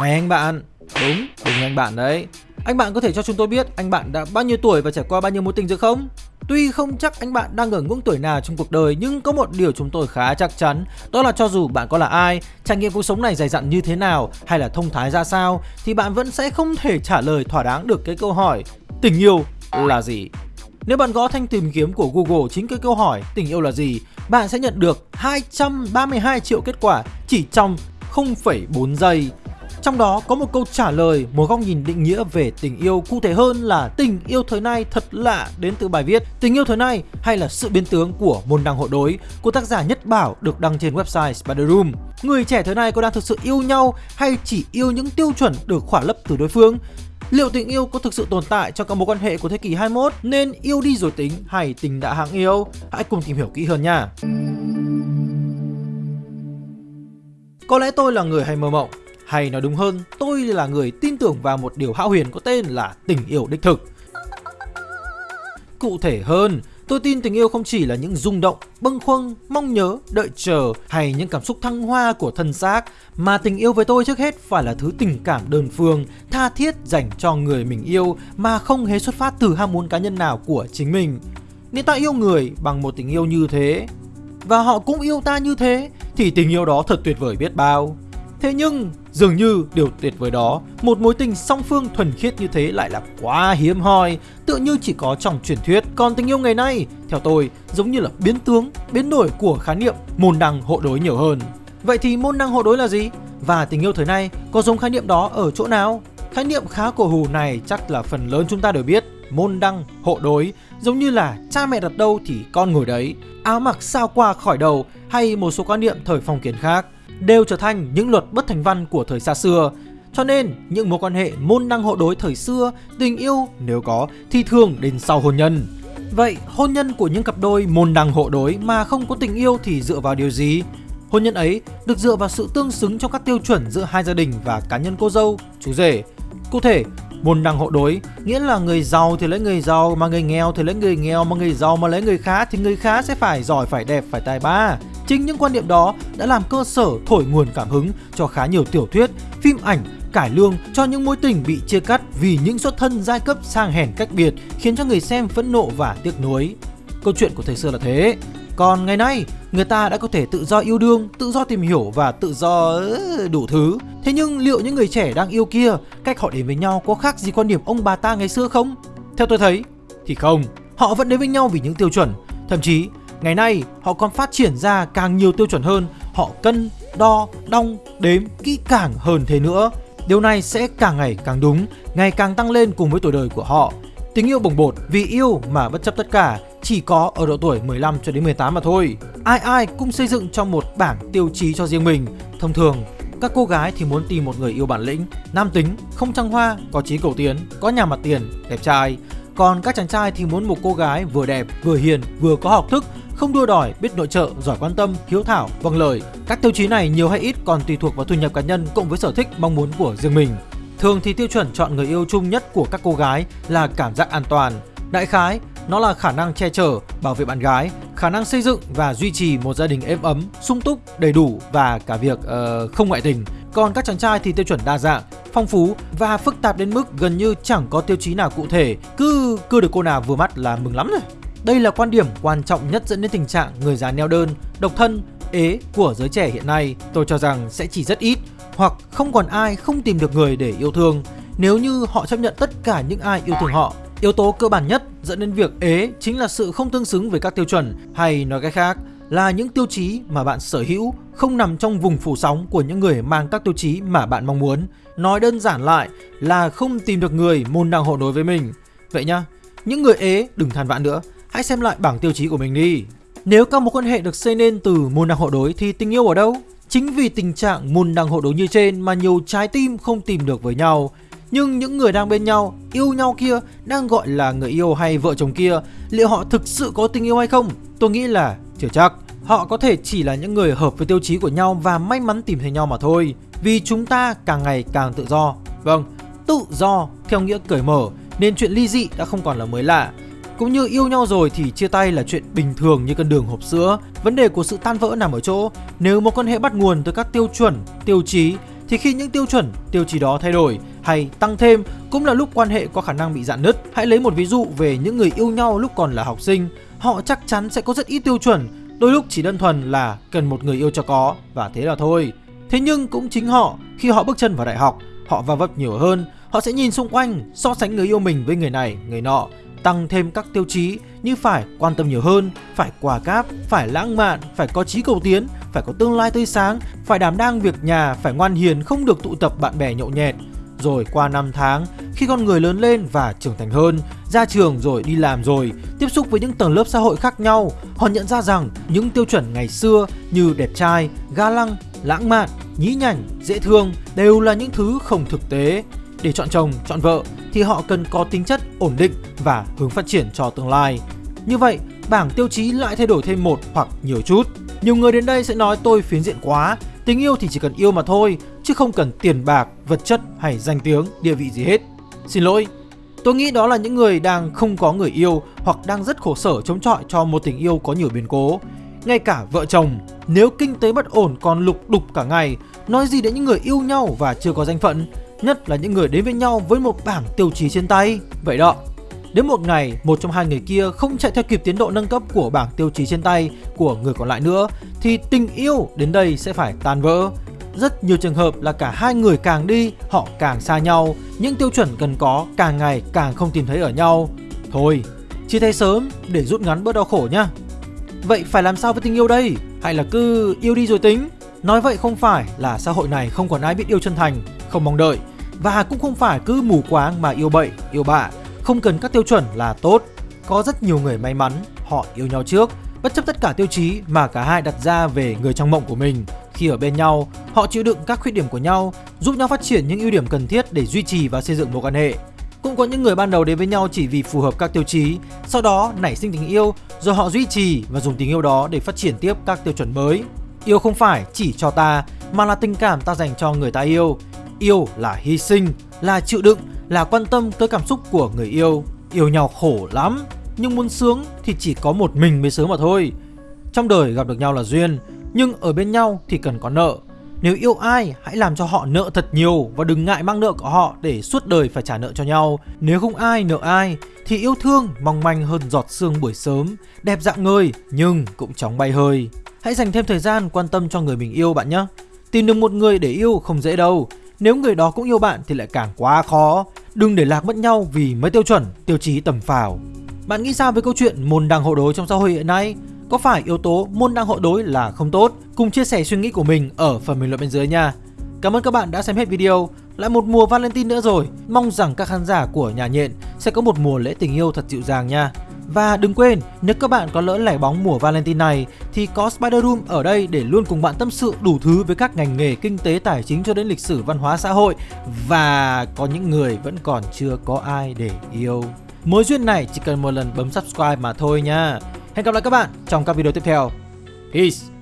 Này anh bạn, đúng, đúng anh bạn đấy. Anh bạn có thể cho chúng tôi biết anh bạn đã bao nhiêu tuổi và trải qua bao nhiêu mối tình rồi không? Tuy không chắc anh bạn đang ở ngưỡng tuổi nào trong cuộc đời nhưng có một điều chúng tôi khá chắc chắn Đó là cho dù bạn có là ai, trải nghiệm cuộc sống này dày dặn như thế nào hay là thông thái ra sao Thì bạn vẫn sẽ không thể trả lời thỏa đáng được cái câu hỏi Tình yêu là gì? Nếu bạn gõ thanh tìm kiếm của Google chính cái câu hỏi tình yêu là gì Bạn sẽ nhận được 232 triệu kết quả chỉ trong 0,4 giây trong đó có một câu trả lời, một góc nhìn định nghĩa về tình yêu cụ thể hơn là tình yêu thời nay thật lạ đến từ bài viết Tình yêu thời nay hay là sự biến tướng của môn đăng hộ đối của tác giả Nhất Bảo được đăng trên website Spider Room. Người trẻ thời nay có đang thực sự yêu nhau hay chỉ yêu những tiêu chuẩn được khỏa lấp từ đối phương? Liệu tình yêu có thực sự tồn tại trong các mối quan hệ của thế kỷ 21 nên yêu đi rồi tính hay tình đã hạng yêu? Hãy cùng tìm hiểu kỹ hơn nha. Có lẽ tôi là người hay mơ mộng hay nói đúng hơn, tôi là người tin tưởng vào một điều hão huyền có tên là tình yêu đích thực. Cụ thể hơn, tôi tin tình yêu không chỉ là những rung động, bâng khuâng, mong nhớ, đợi chờ hay những cảm xúc thăng hoa của thân xác mà tình yêu với tôi trước hết phải là thứ tình cảm đơn phương, tha thiết dành cho người mình yêu mà không hề xuất phát từ ham muốn cá nhân nào của chính mình. Nếu ta yêu người bằng một tình yêu như thế và họ cũng yêu ta như thế thì tình yêu đó thật tuyệt vời biết bao. Thế nhưng dường như điều tuyệt vời đó, một mối tình song phương thuần khiết như thế lại là quá hiếm hoi, tựa như chỉ có trong truyền thuyết. Còn tình yêu ngày nay, theo tôi, giống như là biến tướng, biến đổi của khái niệm môn đăng hộ đối nhiều hơn. Vậy thì môn đăng hộ đối là gì? Và tình yêu thời nay có giống khái niệm đó ở chỗ nào? Khái niệm khá cổ hủ này chắc là phần lớn chúng ta đều biết môn đăng hộ đối giống như là cha mẹ đặt đâu thì con ngồi đấy áo mặc sao qua khỏi đầu hay một số quan niệm thời phong kiến khác đều trở thành những luật bất thành văn của thời xa xưa. Cho nên, những mối quan hệ môn đăng hộ đối thời xưa, tình yêu nếu có thì thường đến sau hôn nhân. Vậy, hôn nhân của những cặp đôi môn đăng hộ đối mà không có tình yêu thì dựa vào điều gì? Hôn nhân ấy được dựa vào sự tương xứng trong các tiêu chuẩn giữa hai gia đình và cá nhân cô dâu, chú rể. Cụ thể, môn đăng hộ đối nghĩa là người giàu thì lấy người giàu mà người nghèo thì lấy người nghèo mà người giàu mà lấy người khá thì người khá sẽ phải giỏi phải đẹp phải tài ba Chính những quan niệm đó đã làm cơ sở thổi nguồn cảm hứng cho khá nhiều tiểu thuyết, phim ảnh, cải lương cho những mối tình bị chia cắt vì những xuất thân giai cấp sang hèn cách biệt khiến cho người xem phẫn nộ và tiếc nuối. Câu chuyện của thời xưa là thế. Còn ngày nay, người ta đã có thể tự do yêu đương, tự do tìm hiểu và tự do đủ thứ. Thế nhưng liệu những người trẻ đang yêu kia, cách họ đến với nhau có khác gì quan điểm ông bà ta ngày xưa không? Theo tôi thấy, thì không. Họ vẫn đến với nhau vì những tiêu chuẩn. Thậm chí, Ngày nay họ còn phát triển ra càng nhiều tiêu chuẩn hơn. Họ cân, đo, đong, đếm kỹ càng hơn thế nữa. Điều này sẽ càng ngày càng đúng, ngày càng tăng lên cùng với tuổi đời của họ. Tình yêu bồng bột vì yêu mà bất chấp tất cả chỉ có ở độ tuổi 15 cho đến 18 mà thôi. Ai ai cũng xây dựng trong một bảng tiêu chí cho riêng mình. Thông thường các cô gái thì muốn tìm một người yêu bản lĩnh, nam tính, không trăng hoa, có trí cầu tiến, có nhà mặt tiền, đẹp trai. Còn các chàng trai thì muốn một cô gái vừa đẹp, vừa hiền, vừa có học thức, không đua đòi, biết nội trợ, giỏi quan tâm, hiếu thảo, vâng lời. Các tiêu chí này nhiều hay ít còn tùy thuộc vào thu nhập cá nhân cộng với sở thích mong muốn của riêng mình. Thường thì tiêu chuẩn chọn người yêu chung nhất của các cô gái là cảm giác an toàn. Đại khái, nó là khả năng che chở, bảo vệ bạn gái, khả năng xây dựng và duy trì một gia đình êm ấm, sung túc, đầy đủ và cả việc uh, không ngoại tình. Còn các chàng trai thì tiêu chuẩn đa dạng, phong phú và phức tạp đến mức gần như chẳng có tiêu chí nào cụ thể, cứ cứ được cô nào vừa mắt là mừng lắm rồi. Đây là quan điểm quan trọng nhất dẫn đến tình trạng người già neo đơn, độc thân, ế của giới trẻ hiện nay. Tôi cho rằng sẽ chỉ rất ít hoặc không còn ai không tìm được người để yêu thương nếu như họ chấp nhận tất cả những ai yêu thương họ. Yếu tố cơ bản nhất dẫn đến việc ế chính là sự không tương xứng với các tiêu chuẩn hay nói cách khác là những tiêu chí mà bạn sở hữu không nằm trong vùng phủ sóng của những người mang các tiêu chí mà bạn mong muốn. Nói đơn giản lại là không tìm được người môn đăng hộ đối với mình. Vậy nhá, những người ế đừng than vãn nữa, hãy xem lại bảng tiêu chí của mình đi. Nếu các mối quan hệ được xây nên từ môn đăng hộ đối thì tình yêu ở đâu? Chính vì tình trạng môn đăng hộ đối như trên mà nhiều trái tim không tìm được với nhau. Nhưng những người đang bên nhau, yêu nhau kia, đang gọi là người yêu hay vợ chồng kia, liệu họ thực sự có tình yêu hay không? Tôi nghĩ là chưa chắc. Họ có thể chỉ là những người hợp với tiêu chí của nhau và may mắn tìm thấy nhau mà thôi. Vì chúng ta càng ngày càng tự do. Vâng, tự do theo nghĩa cởi mở nên chuyện ly dị đã không còn là mới lạ. Cũng như yêu nhau rồi thì chia tay là chuyện bình thường như cân đường hộp sữa. Vấn đề của sự tan vỡ nằm ở chỗ nếu một quan hệ bắt nguồn từ các tiêu chuẩn, tiêu chí thì khi những tiêu chuẩn, tiêu chí đó thay đổi hay tăng thêm cũng là lúc quan hệ có khả năng bị dạn nứt. Hãy lấy một ví dụ về những người yêu nhau lúc còn là học sinh, họ chắc chắn sẽ có rất ít tiêu chuẩn, đôi lúc chỉ đơn thuần là cần một người yêu cho có và thế là thôi. Thế nhưng cũng chính họ, khi họ bước chân vào đại học, họ va vấp nhiều hơn, họ sẽ nhìn xung quanh, so sánh người yêu mình với người này, người nọ, tăng thêm các tiêu chí như phải quan tâm nhiều hơn, phải quà cáp, phải lãng mạn, phải có trí cầu tiến, phải có tương lai tươi sáng, phải đảm đang việc nhà, phải ngoan hiền, không được tụ tập bạn bè nhậu nhẹt. Rồi qua năm tháng, khi con người lớn lên và trưởng thành hơn, ra trường rồi đi làm rồi, tiếp xúc với những tầng lớp xã hội khác nhau, họ nhận ra rằng những tiêu chuẩn ngày xưa như đẹp trai, ga lăng, lãng mạn, nhí nhảnh, dễ thương đều là những thứ không thực tế. Để chọn chồng, chọn vợ thì họ cần có tính chất ổn định và hướng phát triển cho tương lai. Như vậy, bảng tiêu chí lại thay đổi thêm một hoặc nhiều chút. Nhiều người đến đây sẽ nói tôi phiến diện quá, tình yêu thì chỉ cần yêu mà thôi, chứ không cần tiền bạc, vật chất hay danh tiếng, địa vị gì hết. Xin lỗi, tôi nghĩ đó là những người đang không có người yêu hoặc đang rất khổ sở chống chọi cho một tình yêu có nhiều biến cố. Ngay cả vợ chồng, nếu kinh tế bất ổn còn lục đục cả ngày, nói gì đến những người yêu nhau và chưa có danh phận, nhất là những người đến với nhau với một bảng tiêu chí trên tay. Vậy đó, Đến một ngày, một trong hai người kia không chạy theo kịp tiến độ nâng cấp của bảng tiêu chí trên tay của người còn lại nữa thì tình yêu đến đây sẽ phải tan vỡ. Rất nhiều trường hợp là cả hai người càng đi, họ càng xa nhau, những tiêu chuẩn cần có càng ngày càng không tìm thấy ở nhau. Thôi, chia tay sớm để rút ngắn bớt đau khổ nhá. Vậy phải làm sao với tình yêu đây? Hay là cứ yêu đi rồi tính? Nói vậy không phải là xã hội này không còn ai biết yêu chân thành, không mong đợi và cũng không phải cứ mù quáng mà yêu bậy, yêu bạ không cần các tiêu chuẩn là tốt. Có rất nhiều người may mắn, họ yêu nhau trước, bất chấp tất cả tiêu chí mà cả hai đặt ra về người trong mộng của mình. Khi ở bên nhau, họ chịu đựng các khuyết điểm của nhau, giúp nhau phát triển những ưu điểm cần thiết để duy trì và xây dựng mối quan hệ. Cũng có những người ban đầu đến với nhau chỉ vì phù hợp các tiêu chí, sau đó nảy sinh tình yêu, rồi họ duy trì và dùng tình yêu đó để phát triển tiếp các tiêu chuẩn mới. Yêu không phải chỉ cho ta, mà là tình cảm ta dành cho người ta yêu. Yêu là hy sinh, là chịu đựng, là quan tâm tới cảm xúc của người yêu. Yêu nhau khổ lắm, nhưng muốn sướng thì chỉ có một mình mới sướng mà thôi. Trong đời gặp được nhau là duyên, nhưng ở bên nhau thì cần có nợ. Nếu yêu ai, hãy làm cho họ nợ thật nhiều và đừng ngại mang nợ của họ để suốt đời phải trả nợ cho nhau. Nếu không ai nợ ai, thì yêu thương mong manh hơn giọt sương buổi sớm, đẹp dạng người nhưng cũng chóng bay hơi. Hãy dành thêm thời gian quan tâm cho người mình yêu bạn nhé. Tìm được một người để yêu không dễ đâu, nếu người đó cũng yêu bạn thì lại càng quá khó. Đừng để lạc mất nhau vì mấy tiêu chuẩn, tiêu chí tầm phào. Bạn nghĩ sao với câu chuyện môn đăng hộ đối trong xã hội hiện nay? Có phải yếu tố môn đăng hộ đối là không tốt? Cùng chia sẻ suy nghĩ của mình ở phần bình luận bên dưới nha. Cảm ơn các bạn đã xem hết video. Lại một mùa Valentine nữa rồi. Mong rằng các khán giả của nhà nhện sẽ có một mùa lễ tình yêu thật dịu dàng nha. Và đừng quên, nếu các bạn có lỡ lẻ bóng mùa Valentine này thì có Spider Room ở đây để luôn cùng bạn tâm sự đủ thứ với các ngành nghề kinh tế tài chính cho đến lịch sử văn hóa xã hội và có những người vẫn còn chưa có ai để yêu. Mối duyên này chỉ cần một lần bấm subscribe mà thôi nha. Hẹn gặp lại các bạn trong các video tiếp theo. Peace!